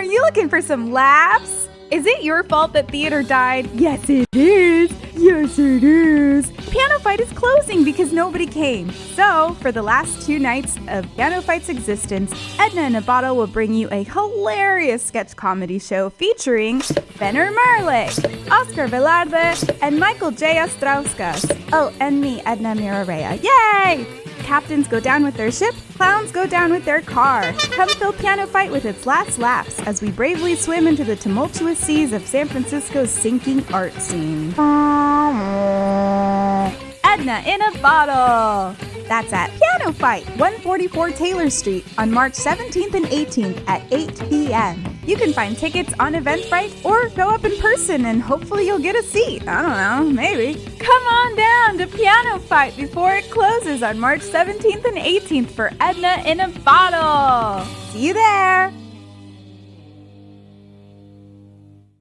Are you looking for some laughs? Is it your fault that theater died? Yes, it is. Yes, it is. Piano Fight is closing because nobody came. So, for the last two nights of Piano Fight's existence, Edna and a Bottle will bring you a hilarious sketch comedy show featuring Benner Marley, Oscar Velarde, and Michael J. Ostrauskas. Oh, and me, Edna Mirarea. Yay! Captains go down with their ship, clowns go down with their car. Come fill Piano Fight with its last laughs as we bravely swim into the tumultuous seas of San Francisco's sinking art scene. Edna in a bottle. That's at Piano Fight, 144 Taylor Street on March 17th and 18th at 8 p.m. You can find tickets on Eventbrite or go up in person and hopefully you'll get a seat. I don't know, maybe. Come on down Piano Fight before it closes on March 17th and 18th for Edna in a Bottle. See you there.